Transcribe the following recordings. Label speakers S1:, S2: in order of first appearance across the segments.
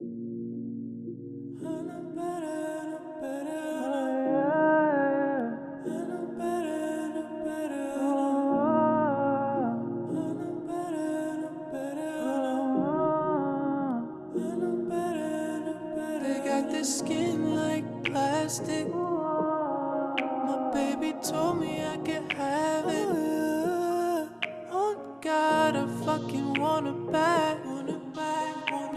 S1: They got this skin like plastic. My baby told me I could have it. Oh God, I fucking want it back.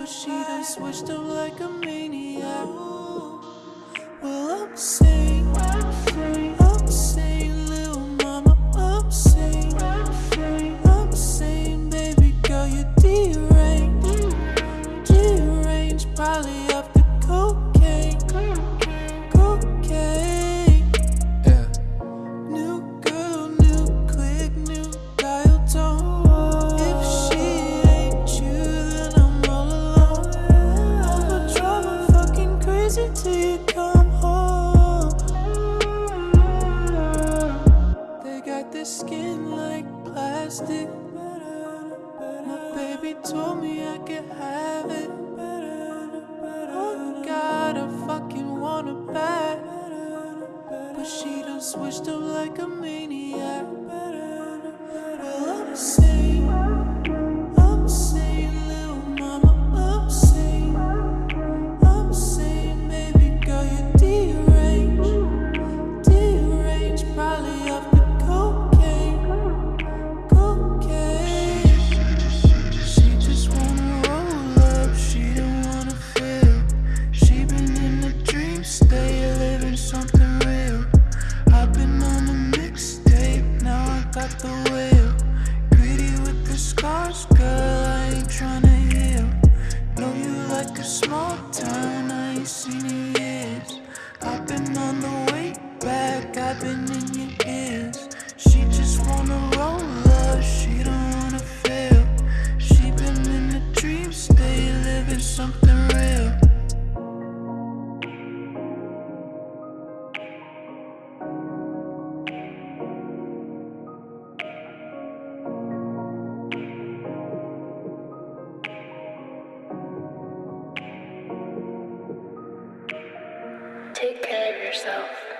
S1: But she done switched up like a maniac. Well, I'm saying, I'm little mama, I'm I'm baby girl, you're deranged, deranged, probably baby told me I could have it. Oh God, I fucking want it back. But she done switched up like a maniac. Got the wheel. Greedy with the scars, girl, I ain't tryna heal. Know you like a small town, I ain't seen in years. I've been on the way back, I've been in your ears. She just wanna roll up, she don't wanna fail She been in a dream state, living something
S2: Take care of yourself.